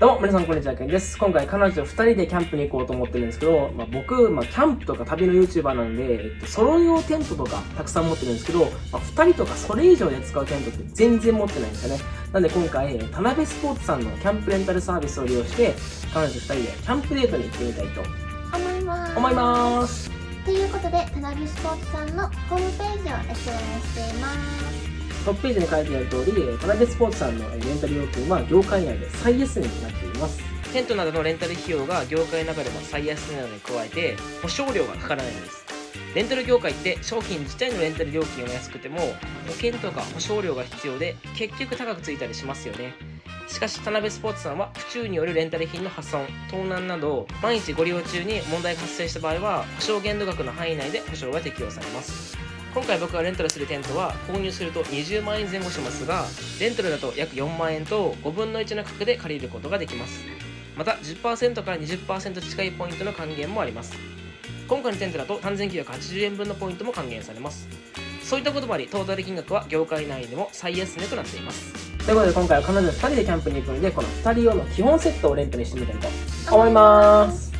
どうも、皆さんこんにちは、けんです。今回彼女と2人でキャンプに行こうと思ってるんですけど、まあ、僕、まあ、キャンプとか旅の YouTuber なんで、えっと、ソロ用テントとかたくさん持ってるんですけど、まあ、2人とかそれ以上で使うテントって全然持ってないんですよね。なんで今回、田辺スポーツさんのキャンプレンタルサービスを利用して、彼女2人でキャンプデートに行ってみたいと思います。思います。ということで、田辺スポーツさんのホームページを SNS しています。トップページに書いてある通り、田辺スポーツさんのレンタル料金は業界内で最安値になっています。テントなどのレンタル費用が業界の中でも最安値なのに加えて、保証料がかからないんです。レンタル業界って商品自体のレンタル料金は安くても保険とか保証料が必要で結局高くついたりしますよねしかし田辺スポーツさんは府中によるレンタル品の破損盗難など毎日ご利用中に問題が発生した場合は保証限度額の範囲内で保証が適用されます今回僕がレンタルするテントは購入すると20万円前後しますがレンタルだと約4万円と5分の1の価格で借りることができます。また10%から20%近いポイントの還元もあります。今回のテントだと3980円分のポイントも還元されます。そういったこともありトータル金額は業界内でも最安値となっています。ということで今回は彼女2人でキャンプに行くのでこの2人用の基本セットをレンタルしてみたいと思います。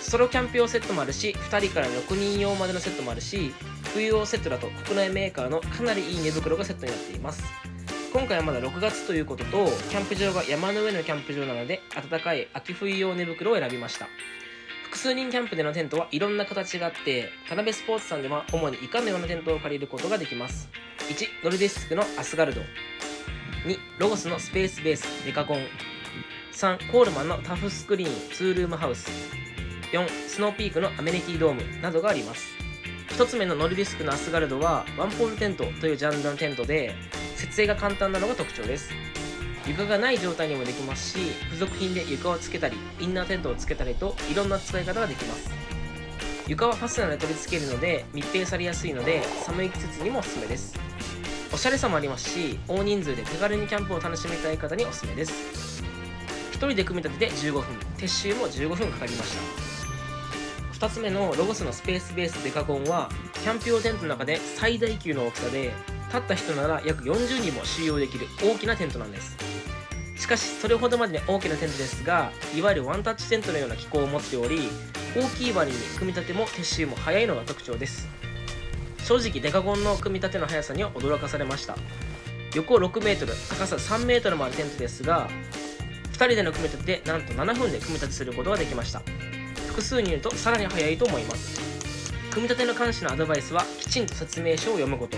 ソロキャンプ用セットもあるし2人から6人用までのセットもあるし冬用セットだと国内メーカーのかなりいい寝袋がセットになっています。今回はまだ6月ということとキャンプ場が山の上のキャンプ場なので暖かい秋冬用寝袋を選びました。複数人キャンプでのテントはいろんな形があって田辺スポーツさんでは主に以下のようなテントを借りることができます。1ノルディスクのアスガルド。2ロゴスのスペースベースデカコン。3コールマンのタフスクリーンツールームハウス。4スノーピークのアメニティドームなどがあります。1つ目のノルディスクのアスガルドはワンポールテントというジャンルのテントで設営が簡単なのが特徴です。床がない状態にもできますし付属品で床をつけたりインナーテントをつけたりといろんな使い方ができます。床はファスナーで取り付けるので密閉されやすいので寒い季節にもおすすめです。おしゃれさもありますし大人数で手軽にキャンプを楽しみたい方におすすめです。1人で組み立てて15分。撤収も15分かかりました。2つ目のロゴスのスペースベースデカゴンはキャンプ用テントの中で最大級の大きさで立った人なら約40人も収容できる大きなテントなんです。しかしそれほどまでに大きなテントですがいわゆるワンタッチテントのような機構を持っており大きい割に組み立ても撤収も早いのが特徴です。正直デカゴンの組み立ての速さには驚かされました。横 6m 高さ 3m もあるテントですが2人での組み立てでなんと7分で組み立てすることができました。複数にいるとさらに早いと思います。組み立ての監視のアドバイスはきちんと説明書を読むこと。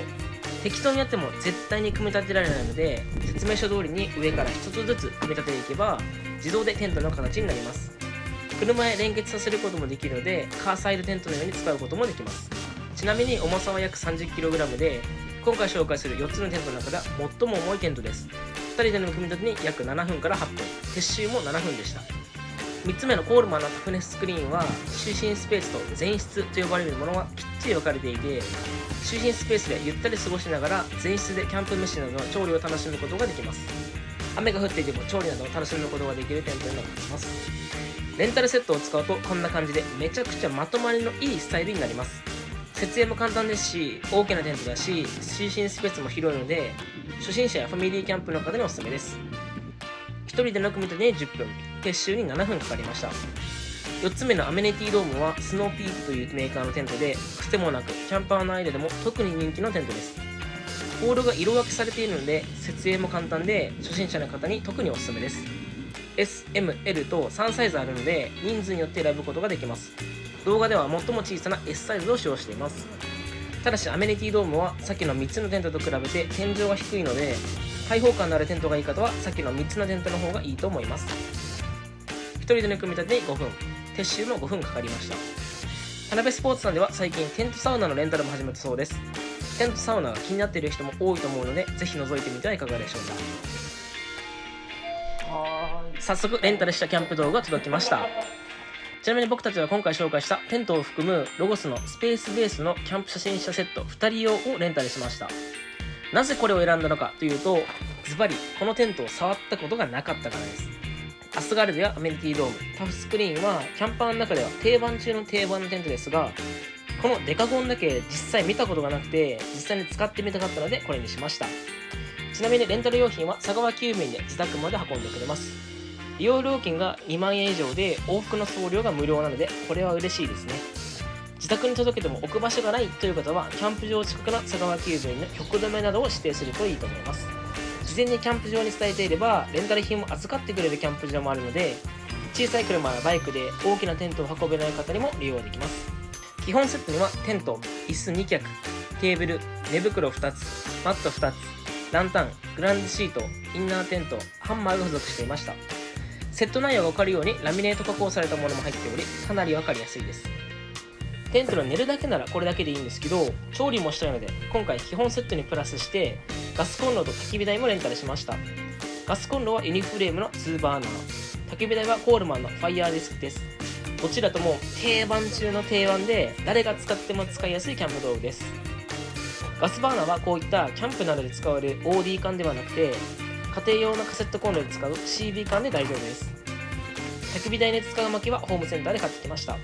適当にやっても絶対に組み立てられないので説明書通りに上から1つずつ組み立てていけば自動でテントの形になります。車へ連結させることもできるのでカーサイドテントのように使うこともできます。ちなみに重さは約 30kg で今回紹介する4つのテントの中では最も重いテントです。2人での組み立てに約7分から8分。撤収も7分でした。3つ目のコールマンのタフネススクリーンは就寝スペースと前室と呼ばれるものがきっちり分かれていて就寝スペースでゆったり過ごしながら前室でキャンプ飯などの調理を楽しむことができます。雨が降っていても調理などを楽しむことができるテントになっています。レンタルセットを使うとこんな感じでめちゃくちゃまとまりのいいスタイルになります。設営も簡単ですし大きなテントだし就寝スペースも広いので初心者やファミリーキャンプの方におすすめです。人での組み立てに10分。撤収に7分かかりました。4つ目のアメニティドームはスノーピークというメーカーのテントで癖もなくキャンパーの間でも特に人気のテントです。ポールが色分けされているので設営も簡単で初心者の方に特におすすめです。SML と3サイズあるので人数によって選ぶことができます。動画では最も小さな S サイズを使用しています。ただしアメニティドームはさっきの3つのテントと比べて天井が低いので開放感のあるテントがいい方はさっきの3つのテントの方がいいと思います。人での組み立てに5分。撤収も5分かかりました。田辺スポーツさんでは最近テントサウナのレンタルも始めたそうです。テントサウナが気になっている人も多いと思うのでぜひ覗いてみてはいかがでしょうか。早速レンタルしたキャンプ動画が届きました。ちなみに僕たちは今回紹介したテントを含むロゴスのスペースベースのキャンプ初心者セット2人用をレンタルしましたなぜこれを選んだのかというとズバリこのテントを触ったことがなかったからですアスガルドやアメニティドーム、タフスクリーンはキャンパーの中では定番中の定番のテントですが、このデカゴンだけ実際見たことがなくて、実際に使ってみたかったのでこれにしました。ちなみにレンタル用品は佐川急便で自宅まで運んでくれます。利用料金が2万円以上で往復の送料が無料なのでこれは嬉しいですね自宅に届けても置く場所がないという方はキャンプ場近くの佐川急便の局止めなどを指定するといいと思います。事前にキャンプ場に伝えていればレンタル品も預かってくれるキャンプ場もあるので小さい車やバイクで大きなテントを運べない方にも利用できます。基本セットにはテント椅子2脚テーブル寝袋2つマット2つランタングランドシートインナーテントハンマーが付属していました。セット内容が分かるようにラミネート加工されたものも入っておりかなり分かりやすいです。テントの寝るだけならこれだけでいいんですけど調理もしたいので今回基本セットにプラスしてガスコンロと焚き火台もレンタルしました。ガスコンロはユニフレームの2バーナー。焚き火台はコールマンのファイヤーディスクです。どちらとも定番中の定番で誰が使っても使いやすいキャンプ道具です。ガスバーナーはこういったキャンプなどで使われる OD 缶ではなくて家庭用のカセットコンロで使う CB 缶で大丈夫です。焚き火台に使う薪はホームセンターで買ってきました。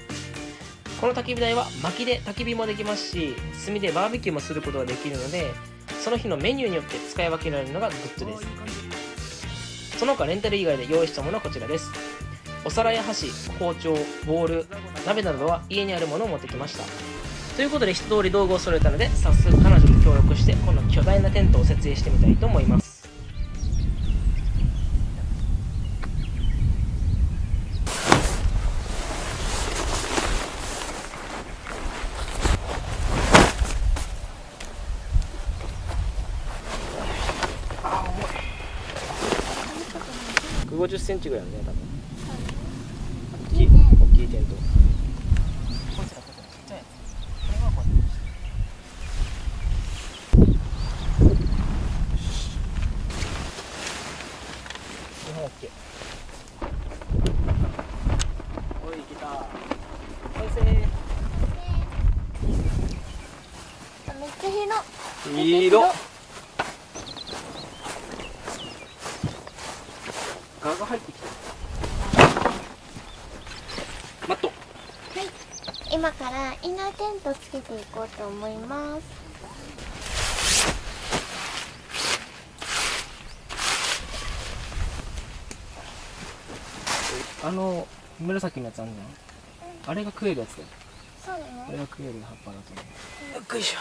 この焚き火台は薪で焚き火もできますし炭でバーベキューもすることができるのでその日のメニューによって使い分けられるのがグッズです。その他レンタル以外で用意したものはこちらです。お皿や箸包丁ボウル鍋などは家にあるものを持ってきました。ということで一通り道具を揃えたので早速彼女と協力してこの巨大なテントを設営してみたいと思います。センチぐらいあるね多分大きい大きいテントこいつらこいつらちっちゃいやつこれはこうやって日本 OK おいいけた完成めっちゃ広いい色ガが入ってきたマット今からインナーテントつけていこうと思います。あの紫のやつあんじゃん？あれが食えるやつだよ。そうなのこれが食える葉っぱだと思う。よっこい。しょ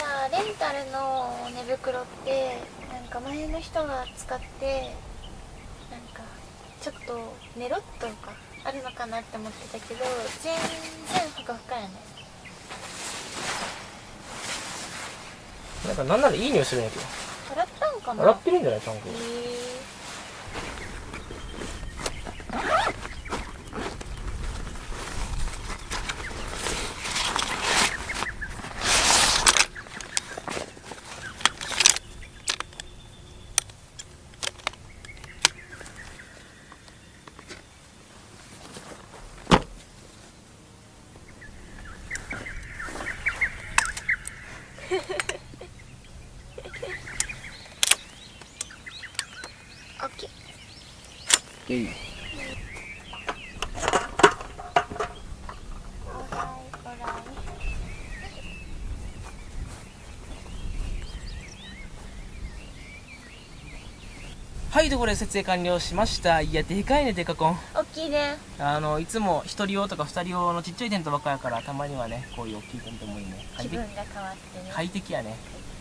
さレンタルの寝袋ってなんか前の人が使ってちょっとネロっとかあるのかなって思ってたけど全然ふかふかやねなんかなんならいい匂いするんやけど洗ったんかな洗ってるんじゃないちゃんとえーい。はいとことで設営完了しました。いやでかいねデカコン大きいね。あのいつも1人用とか2人用のちっちゃいテントばっかやからたまにはねこういう大きいテントもいいね。快適気分が変わってね。快適やね。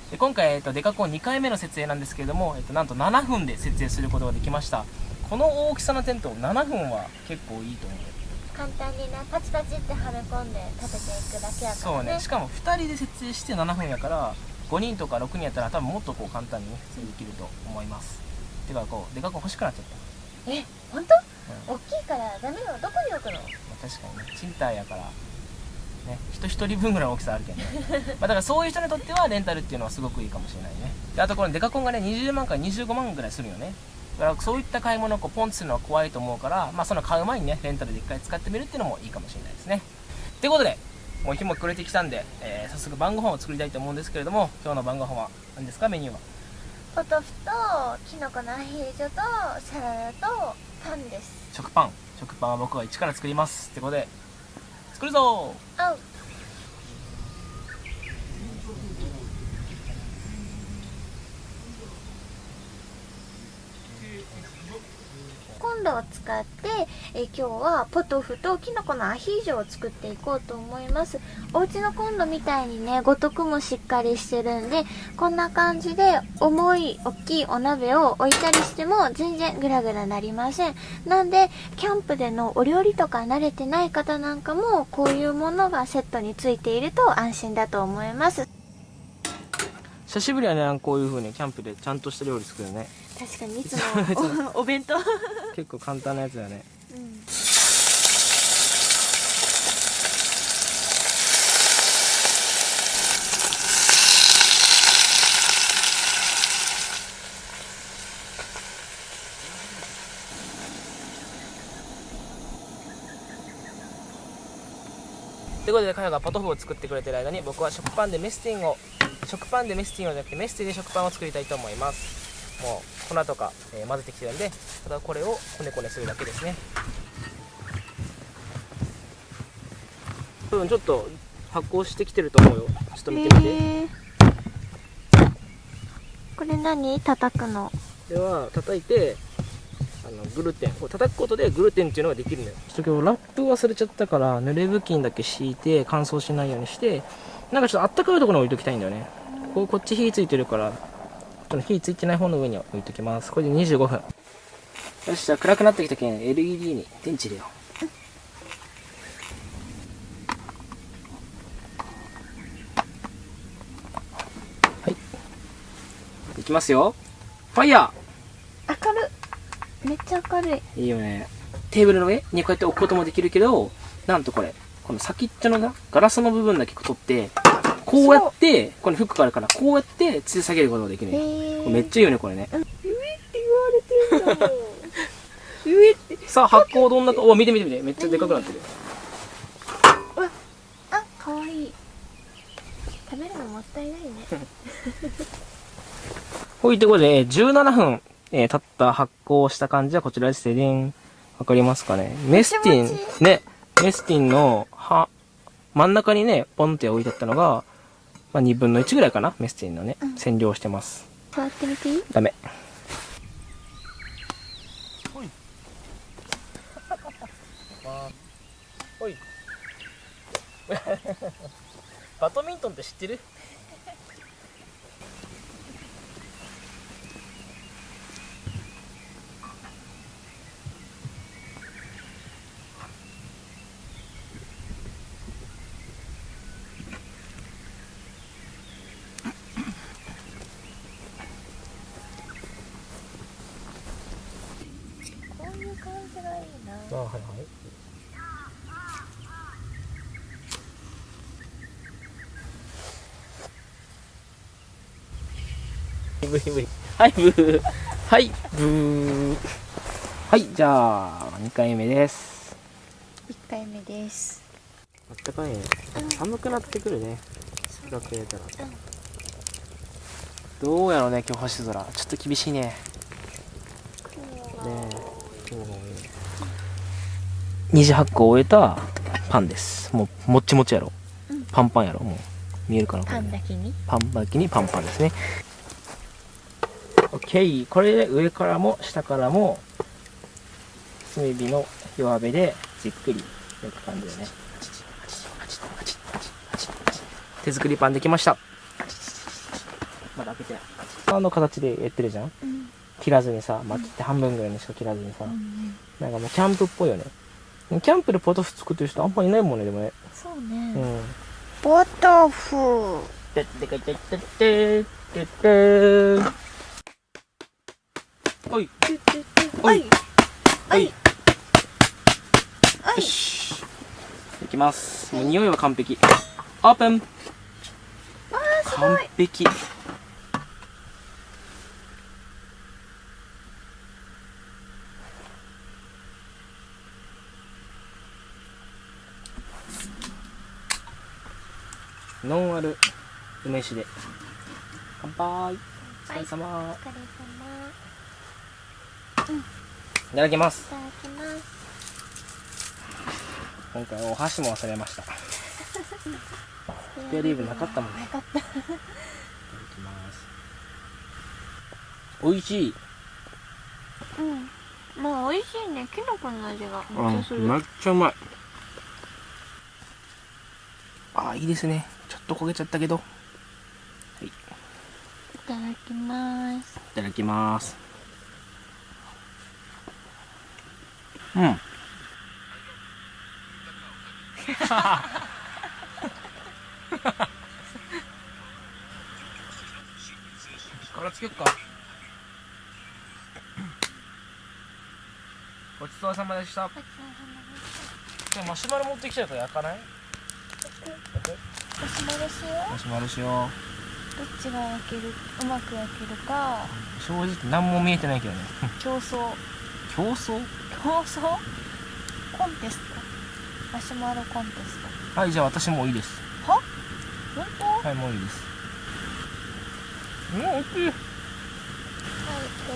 で今回、えっと、デカコン2回目の設営なんですけれども、えっと、なんと7分で設営することができましたこの大きさのテント7分は結構いいと思う簡単にねパチパチってはめ込んで立てていくだけやからね。そうね。しかも2人で設営して7分やから5人とか6人やったら多分もっとこう簡単にね設営できると思います。てかこうデカコン欲しくなっちゃった。え本当、うん。大きいからダメよどこに置くの？まあ、確かにね。賃貸やからね。人一人分ぐらいの大きさあるけどね。まあだからそういう人にとってはレンタルっていうのはすごくいいかもしれないね。であとこのデカコンがね20万から25万ぐらいするよねだからそういった買い物をこうポンとするのは怖いと思うからまあその買う前にねレンタルで一回使ってみるっていうのもいいかもしれないですね。ということでもう日も暮れてきたんで、えー早速晩ご飯を作りたいと思うんですけれども今日の晩ご飯は何ですかメニューは？ポトフとキノコのアヒージョとサラダとパンです。食パン。食パンは僕が一から作ります。ってことで作るぞあンロを使って、え今日はポトフとキノコのアヒージョを作っていこうと思います。お家のコンロみたいにね五徳もしっかりしてるんでこんな感じで重い大きいお鍋を置いたりしても全然グラグラなりません。なんでキャンプでのお料理とか慣れてない方なんかもこういうものがセットについていると安心だと思います。久しぶりはねこういう風にキャンプでちゃんとした料理作るね。確かにいつも お弁当。結構簡単なやつだね、うんということで、彼がポトフを作ってくれてる間に僕は食パンでメスティンを食パンでメスティンをじゃなくてメスティンで食パンを作りたいと思いますもう粉とか、えー、混ぜてきてるんでただこれをこねこねするだけですね。うんちょっと発酵してきてると思うよ。ちょっと見てみて、えー、これ何叩くの？では叩いてあのグルテンこう叩くことでグルテンっていうのができるのよ。ちょっと今日ラップ忘れちゃったから濡れ布巾だけ敷いて乾燥しないようにしてなんかちょっとあったかいところに置いときたいんだよね。ここっち火ついてるからこの火ついてない方の上に置いときます。これで25分。よしじゃあ暗くなってきたけん LED に電池入れよう。はい。いきますよ。ファイヤー！明るめっちゃ明るい。いいよね。テーブルの上？にこうやって置くこともできるけどなんとこれこの先っちょのガラスの部分だけ取ってこうやってこのフックがあるからこうやって吊り下げることができるねめっちゃいいよねこれね。上って言われてんだもん。上って。さあ発酵どんなかお見て見て見て。めっちゃでかくなってる。わあかわいい。食べるのもったいないね。ほいということで17分、えー、経った発酵した感じはこちらです。でんわかりますかね？メスティン。ね。メスティンのは真ん中にねポンって置いてあったのがまあ、2分の1ぐらいかなメスティンのね、うん、占領してます。触ってみていい？ダメ。ほい。ほい。バドミントンって知ってるあはいはい。ブーブー。はいブー。はいブー。はいじゃあ2回目です1回目です。あったかいね、寒くなってくるね。暗く入れたら、うん、どうやろうね今日星空。ちょっと厳しいね。ねえ今日の二次発酵を終えたパンです。もうもっちもちやろ、うん、パンパンやろ。もう見えるかなパンだけに？パンだけにパンパンですね。OK これで上からも下からも炭火の弱火でじっくり焼く感じでね。手作りパンできました。まだ開けてあの形でやってるじゃん、うん、切らずにさ、まあ、切って半分ぐらいにしか切らずにさ、うん、なんかもうキャンプっぽいよねキャンプでポトフ作ってる人あんまいないもんね、でもね。そうね。うん。ポトフ。てっててててててておい。おい。おい。よし。いきます。もう匂いは完璧。オープン。完璧。ノンアル梅酒で。乾杯。お疲れ様、お疲れ様。うんいただきます。いただきます。今回お箸も忘れました。スペアリーブなかったもんね。なかった。いただきます。美味しい。うん。まあ美味しいね。きのこの味がめっちゃする、うん、めっちゃうまい。あいいですねと焦げちゃったけど。はい。いただきます。いただきます。うん。からつけよっか。ごちそうさまでした。でもマシュマロ持ってきちゃうと焼かない？マシュマロしよマシュマロしよう。どっちが焼けるうまく焼けるか。う正直何も見えてないけどね。競争。競争？競争？コンテスト。マシュマロコンテスト。はいじゃあ私もういいです。は？本当？はいもういいです。うん大きい。はいで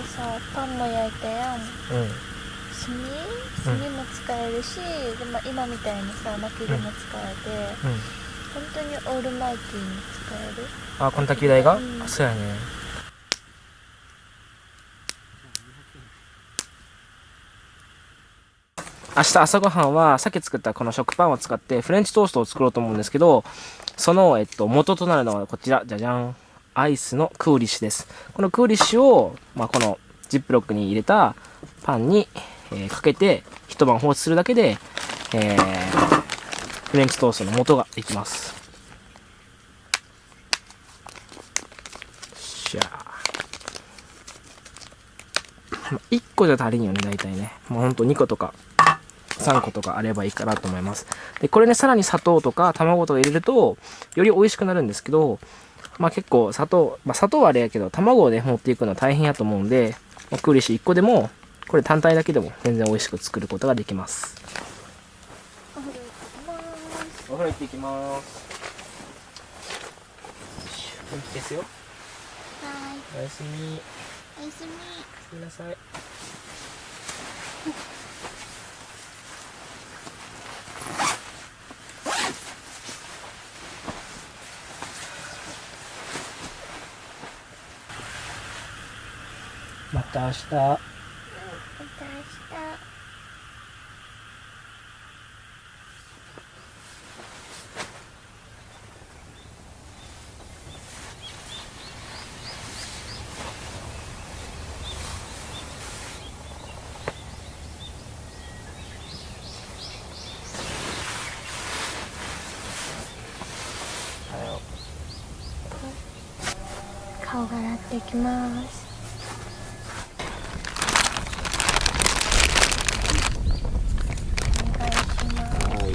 さパンも焼いたやん。うん。炭？炭も使えるし、でも今みたいにさ薪でも使えて、うん本当にオールマイティーに使える？あこの焚き台が、うん。あそうやね。明日朝ごはんはさっき作ったこの食パンを使ってフレンチトーストを作ろうと思うんですけどその、えっと、元となるのはこちら。じゃじゃん。アイスのクーリッシュです。このクーリッシュを、まあ、このジップロックに入れたパンに、えーかけて一晩放置するだけで、えーフレンチトーストの元ができます。しゃ。あ1個じゃ足りんよね大体ね。もうほんと2個とか3個とかあればいいかなと思います。でこれねさらに砂糖とか卵とか入れるとより美味しくなるんですけどまあ結構砂糖まあ砂糖はあれやけど卵をね持っていくのは大変やと思うんで、まあ、クーリッシュ1個でもこれ単体だけでも全然美味しく作ることができます。お風呂行きますお風呂行ってきます。元気ですよ。はい。おやすみ。おやすみ。おやすみなさい。また明日また明日顔が洗っていきます。お願いしますはい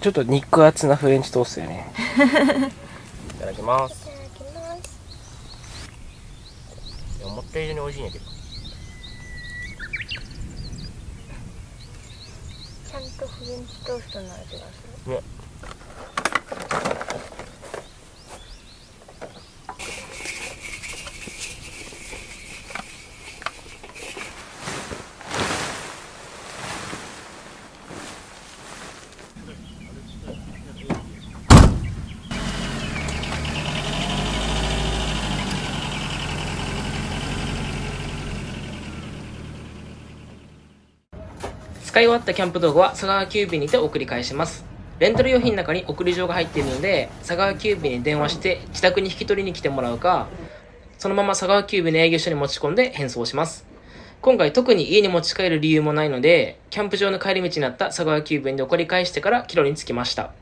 ちょっと肉厚なフレンチトーストやね。いただきます。いただきます。いや思った以上に美味しいんやけどちゃんとフレンチトーストの味がするね使い終わったキャンプ道具は佐川急便にて送り返します。レンタル用品の中に送り状が入っているので佐川急便に電話して自宅に引き取りに来てもらうかそのまま佐川急便の営業所に持ち込んで返送します。今回特に家に持ち帰る理由もないのでキャンプ場の帰り道になった佐川急便で送り返してから帰路に着きました。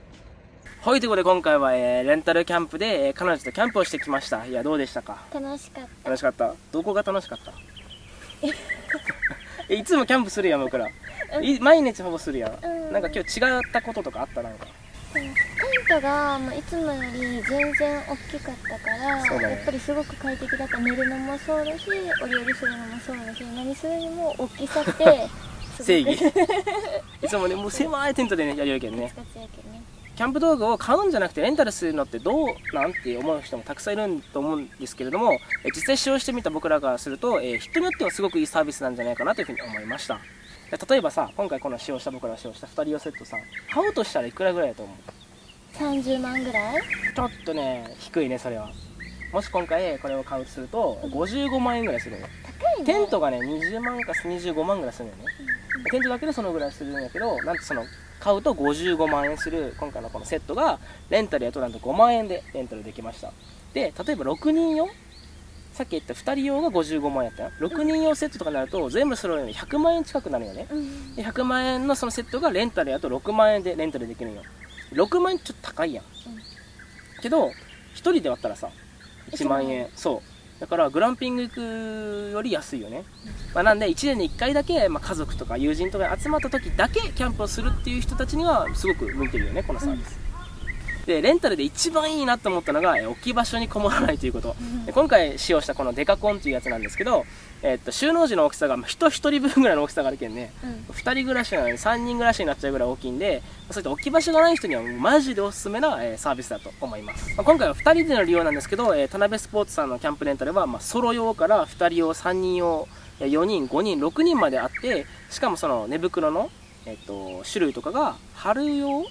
はいということで今回は、えーレンタルキャンプで、えー彼女とキャンプをしてきました。いやどうでしたか？楽しかった。楽しかった。どこが楽しかった？え いつもキャンプするやん僕ら。い毎日ほぼするやん、うん。なんか今日違ったこととかあったなんか。テントがもういつもより全然大きかったから、ね。やっぱりすごく快適だった寝るのもそうだしお料理するのもそうだし何するにも大きさって 正義。いつもねもう狭いテントでねやるけどね。使ってやけどねキャンプ道具を買うんじゃなくてレンタルするのってどうなんて思う人もたくさんいると思うんですけれどもえ実際使用してみた僕らからすると、えー人によってはすごくいいサービスなんじゃないかなというふうに思いました。例えばさ今回この使用した僕らが使用した2人用セットさ買うとしたらいくらぐらいだと思う？30万ぐらい？ちょっとね低いねそれは。もし今回これを買うとすると55万円ぐらいするのよ。高いね。テントがね20万か25万ぐらいするのよね。テントだけでそのぐらいするんだけどなんとその買うと55万円する今回のこのセットがレンタルやとなんと5万円でレンタルできました。で例えば6人用さっき言った2人用が55万円やったよ。6人用セットとかになると全部揃うのに100万円近くなるよね。うんで100万円のそのセットがレンタルやと6万円でレンタルできるんよ。6万円ちょっと高いやん、けど1人で割ったらさ1万円。そうだからグランピング行くより安いよね、まあ、なんで1年に1回だけ、まあ、家族とか友人とかに集まった時だけキャンプをするっていう人たちにはすごく向いてるよねこのサービス、でレンタルで一番いいなと思ったのがえ置き場所にこもらないということ、で今回使用したこのデカコンというやつなんですけど、えっと収納時の大きさがまあ人1人分ぐらいの大きさがあるけんね。うん。2人暮らしなのに3人暮らしになっちゃうぐらい大きいんでそういった置き場所がない人にはマジでおすすめな、えーサービスだと思います、まあ今回は2人での利用なんですけど、えー田辺スポーツさんのキャンプレンタルは、まあ、ソロ用から2人用3人用えー4人5人6人まであってしかもその寝袋の、えっと種類とかが春用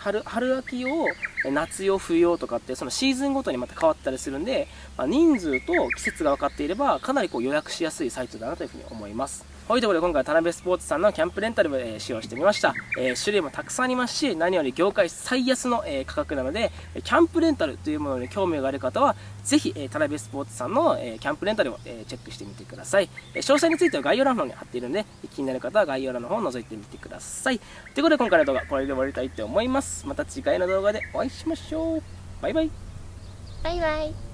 春春秋用夏用冬用とかってそのシーズンごとにまた変わったりするんで、まあ、人数と季節が分かっていればかなりこう予約しやすいサイトだなというふうに思います。というころで今回は田辺スポーツさんのキャンプレンタルを、え使用してみました、え種類もたくさんありますし何より業界最安の、え価格なのでキャンプレンタルというものに興味がある方はぜひ、え田辺スポーツさんの、えキャンプレンタルを、えチェックしてみてください、え詳細については概要欄の方に貼っているので気になる方は概要欄の方を覗いてみてください。ということで今回の動画はこれで終わりたいと思います。また次回の動画でお会いしましょう。バイバイ。バイバイ。